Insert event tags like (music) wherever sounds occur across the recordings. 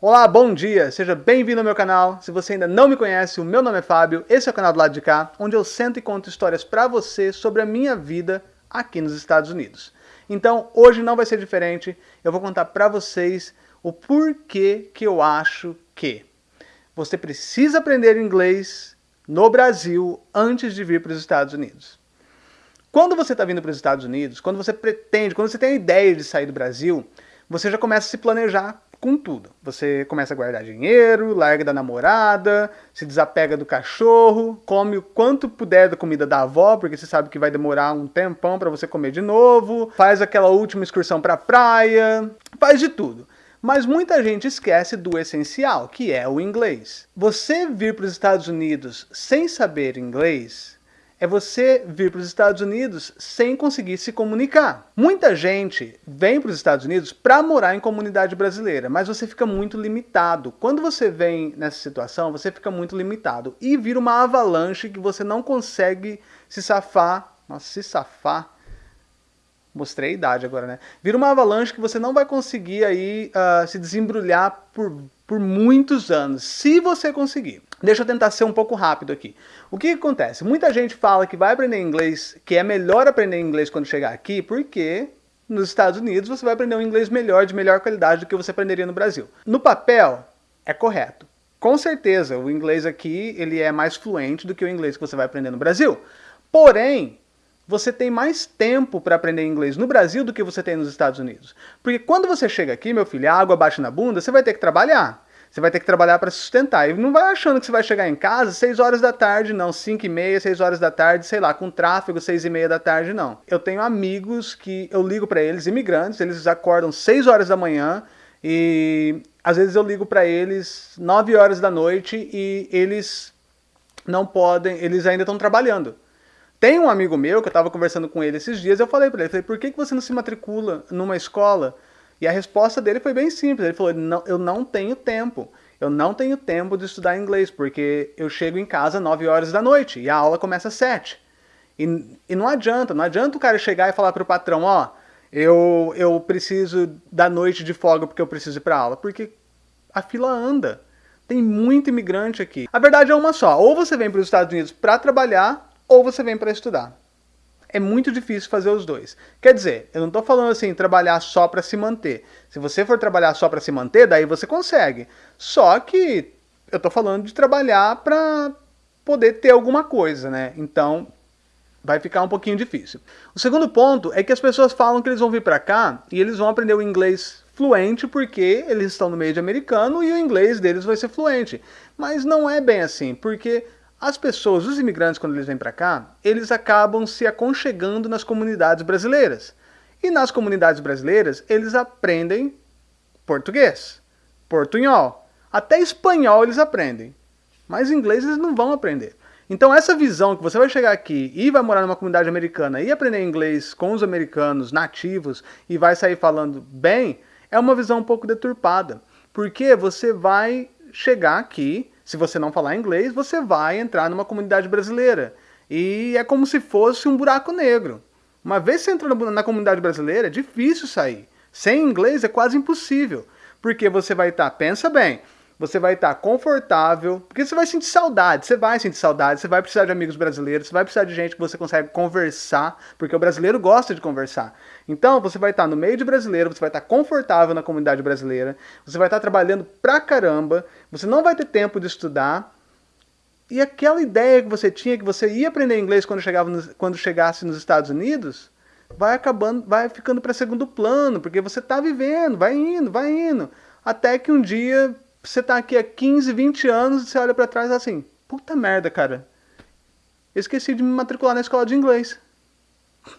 Olá, bom dia! Seja bem-vindo ao meu canal. Se você ainda não me conhece, o meu nome é Fábio, esse é o canal do lado de cá, onde eu sento e conto histórias para você sobre a minha vida aqui nos Estados Unidos. Então, hoje não vai ser diferente, eu vou contar para vocês o porquê que eu acho que você precisa aprender inglês no Brasil antes de vir para os Estados Unidos. Quando você está vindo para os Estados Unidos, quando você pretende, quando você tem a ideia de sair do Brasil, você já começa a se planejar com tudo. Você começa a guardar dinheiro, larga da namorada, se desapega do cachorro, come o quanto puder da comida da avó, porque você sabe que vai demorar um tempão para você comer de novo, faz aquela última excursão para praia, faz de tudo. Mas muita gente esquece do essencial, que é o inglês. Você vir para os Estados Unidos sem saber inglês é você vir para os Estados Unidos sem conseguir se comunicar. Muita gente vem para os Estados Unidos para morar em comunidade brasileira, mas você fica muito limitado. Quando você vem nessa situação, você fica muito limitado e vira uma avalanche que você não consegue se safar. Nossa, se safar. Mostrei a idade agora, né? Vira uma avalanche que você não vai conseguir aí uh, se desembrulhar por, por muitos anos, se você conseguir. Deixa eu tentar ser um pouco rápido aqui. O que, acontece? Muita gente fala que vai aprender inglês, que é melhor aprender inglês quando chegar aqui, porque nos Estados Unidos você vai aprender um inglês melhor, de melhor qualidade do que você aprenderia no Brasil. No papel, é correto. Com certeza, o inglês aqui ele é mais fluente do que o inglês que você vai aprender no Brasil. Porém, você tem mais tempo para aprender inglês no Brasil do que você tem nos Estados Unidos. Porque quando você chega aqui, meu filho, a água bate na bunda, você vai ter que trabalhar. Você vai ter que trabalhar para sustentar. E não vai achando que você vai chegar em casa 6 horas da tarde, não. 5 e meia, 6 horas da tarde, sei lá, com tráfego 6 e meia da tarde, não. Eu tenho amigos que eu ligo para eles, imigrantes, eles acordam 6 horas da manhã e às vezes eu ligo para eles 9 horas da noite e eles não podem, eles ainda estão trabalhando. Tem um amigo meu que eu estava conversando com ele esses dias, eu falei para ele, falei, por que, que você não se matricula numa escola e a resposta dele foi bem simples. Ele falou: não, eu não tenho tempo. Eu não tenho tempo de estudar inglês, porque eu chego em casa às 9 horas da noite e a aula começa às 7. E, e não adianta, não adianta o cara chegar e falar para o patrão: ó, eu, eu preciso da noite de folga porque eu preciso ir para aula. Porque a fila anda. Tem muito imigrante aqui. A verdade é uma só: ou você vem para os Estados Unidos para trabalhar, ou você vem para estudar é muito difícil fazer os dois. Quer dizer, eu não estou falando assim, trabalhar só para se manter. Se você for trabalhar só para se manter, daí você consegue. Só que eu estou falando de trabalhar para poder ter alguma coisa, né? Então, vai ficar um pouquinho difícil. O segundo ponto é que as pessoas falam que eles vão vir para cá e eles vão aprender o inglês fluente porque eles estão no meio de americano e o inglês deles vai ser fluente. Mas não é bem assim, porque as pessoas, os imigrantes, quando eles vêm para cá, eles acabam se aconchegando nas comunidades brasileiras. E nas comunidades brasileiras, eles aprendem português, portunhol, até espanhol eles aprendem. Mas inglês eles não vão aprender. Então essa visão que você vai chegar aqui e vai morar numa comunidade americana e aprender inglês com os americanos nativos e vai sair falando bem, é uma visão um pouco deturpada. Porque você vai chegar aqui se você não falar inglês, você vai entrar numa comunidade brasileira. E é como se fosse um buraco negro. Uma vez você entrou na comunidade brasileira, é difícil sair. Sem inglês é quase impossível. Porque você vai estar, pensa bem, você vai estar confortável, porque você vai sentir saudade, você vai sentir saudade, você vai precisar de amigos brasileiros, você vai precisar de gente que você consegue conversar, porque o brasileiro gosta de conversar. Então, você vai estar no meio de brasileiro, você vai estar confortável na comunidade brasileira, você vai estar trabalhando pra caramba, você não vai ter tempo de estudar, e aquela ideia que você tinha que você ia aprender inglês quando, chegava no, quando chegasse nos Estados Unidos, vai acabando, vai ficando para segundo plano, porque você está vivendo, vai indo, vai indo, até que um dia você tá aqui há 15, 20 anos e você olha para trás assim, puta merda, cara. Eu esqueci de me matricular na escola de inglês. (laughs)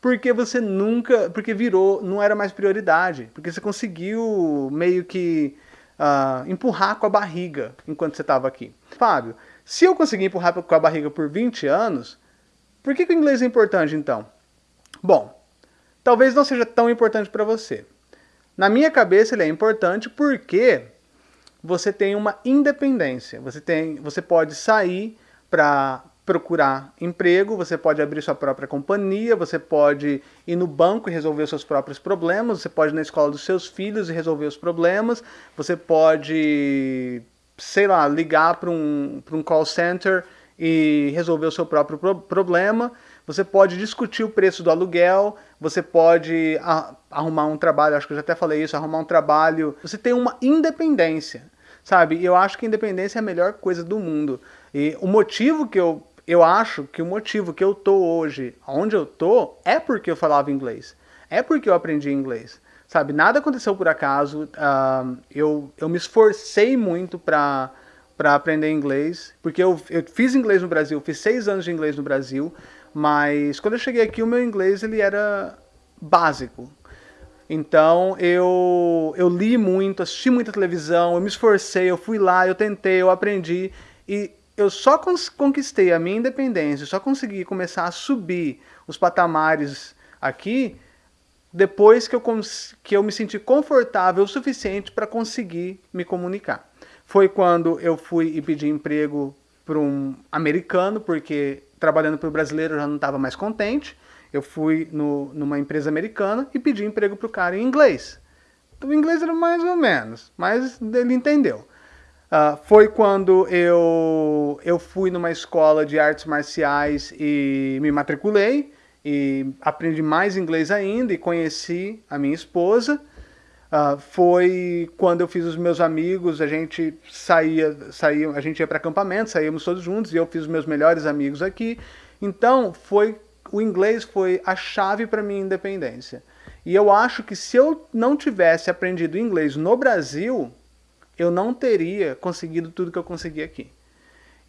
Porque você nunca, porque virou, não era mais prioridade. Porque você conseguiu meio que uh, empurrar com a barriga enquanto você estava aqui. Fábio, se eu conseguir empurrar com a barriga por 20 anos, por que, que o inglês é importante então? Bom, talvez não seja tão importante para você. Na minha cabeça ele é importante porque você tem uma independência. Você, tem, você pode sair para procurar emprego, você pode abrir sua própria companhia, você pode ir no banco e resolver os seus próprios problemas, você pode ir na escola dos seus filhos e resolver os problemas, você pode, sei lá, ligar para um, um call center e resolver o seu próprio pro problema, você pode discutir o preço do aluguel, você pode arrumar um trabalho, acho que eu já até falei isso, arrumar um trabalho, você tem uma independência, sabe? Eu acho que independência é a melhor coisa do mundo. E o motivo que eu eu acho que o motivo que eu tô hoje, onde eu tô, é porque eu falava inglês. É porque eu aprendi inglês. Sabe, nada aconteceu por acaso. Uh, eu, eu me esforcei muito para para aprender inglês, porque eu, eu fiz inglês no Brasil, fiz seis anos de inglês no Brasil, mas quando eu cheguei aqui o meu inglês ele era básico. Então eu, eu li muito, assisti muita televisão, eu me esforcei, eu fui lá, eu tentei, eu aprendi e eu só conquistei a minha independência, só consegui começar a subir os patamares aqui depois que eu, que eu me senti confortável o suficiente para conseguir me comunicar. Foi quando eu fui e pedi emprego para um americano, porque trabalhando para o brasileiro eu já não estava mais contente. Eu fui no, numa empresa americana e pedi emprego para o cara em inglês. O inglês era mais ou menos, mas ele entendeu. Uh, foi quando eu, eu fui numa escola de artes marciais e me matriculei e aprendi mais inglês ainda e conheci a minha esposa. Uh, foi quando eu fiz os meus amigos, a gente saía, saía a gente ia para acampamento, saíamos todos juntos e eu fiz os meus melhores amigos aqui. Então foi o inglês foi a chave para minha independência. E eu acho que se eu não tivesse aprendido inglês no Brasil, eu não teria conseguido tudo que eu consegui aqui.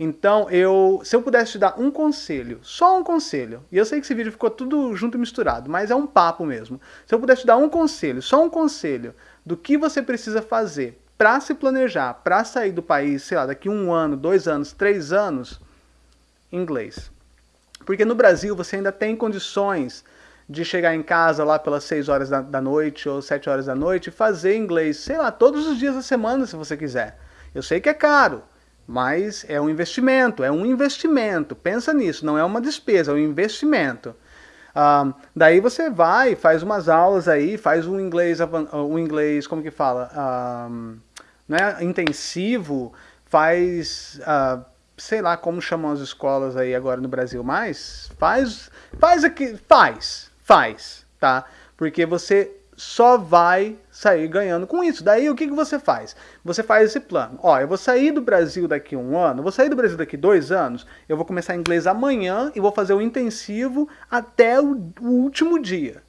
Então, eu, se eu pudesse te dar um conselho, só um conselho, e eu sei que esse vídeo ficou tudo junto e misturado, mas é um papo mesmo. Se eu pudesse te dar um conselho, só um conselho, do que você precisa fazer para se planejar, para sair do país, sei lá, daqui um ano, dois anos, três anos, inglês. Porque no Brasil você ainda tem condições de chegar em casa lá pelas 6 horas da, da, noite ou 7 horas da noite e fazer inglês, sei lá, todos os dias da semana se você quiser. Eu sei que é caro, mas é um investimento, é um investimento. Pensa nisso, não é uma despesa, é um investimento. Ah, daí você vai, faz umas aulas aí, faz um inglês, um inglês como que fala, ah, né, intensivo, faz, ah, sei lá como chamam as escolas aí agora no Brasil mais, faz, faz aqui, faz, faz, tá? Porque você só vai sair ganhando com isso. Daí o que, que você faz? Você faz esse plano. Ó, eu vou sair do Brasil daqui um ano, vou sair do Brasil daqui dois anos, eu vou começar inglês amanhã e vou fazer o intensivo até o, último dia.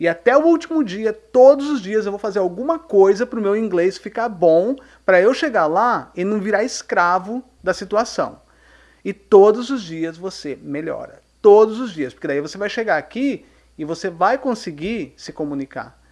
E até o último dia, todos os dias, eu vou fazer alguma coisa para o meu inglês ficar bom, para eu chegar lá e não virar escravo da situação. E todos os dias você melhora. Todos os dias. Porque daí você vai chegar aqui e você vai conseguir se comunicar.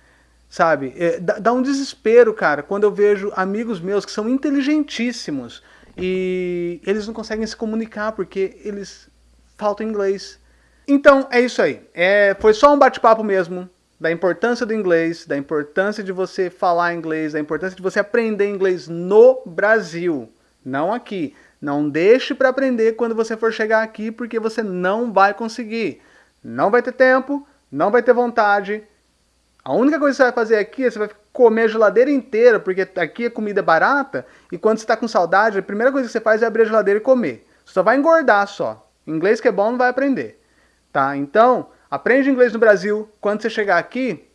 Sabe? É, dá, dá um desespero, cara, quando eu vejo amigos meus que são inteligentíssimos e eles não conseguem se comunicar porque eles faltam inglês. Então, é isso aí. É, foi só um bate-papo mesmo da importância do inglês, da importância de você falar inglês, da importância de você aprender inglês no Brasil, não aqui. Não deixe para aprender quando você for chegar aqui, porque você não vai conseguir. Não vai ter tempo, não vai ter vontade. A única coisa que você vai fazer aqui é você vai comer a geladeira inteira, porque aqui a comida é barata, e quando você está com saudade, a primeira coisa que você faz é abrir a geladeira e comer. Você só vai engordar só. Inglês que é bom não vai aprender. Tá? Então, aprende inglês no Brasil. Quando você chegar aqui,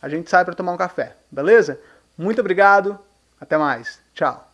a gente sai para tomar um café. Beleza? Muito obrigado. Até mais. Tchau.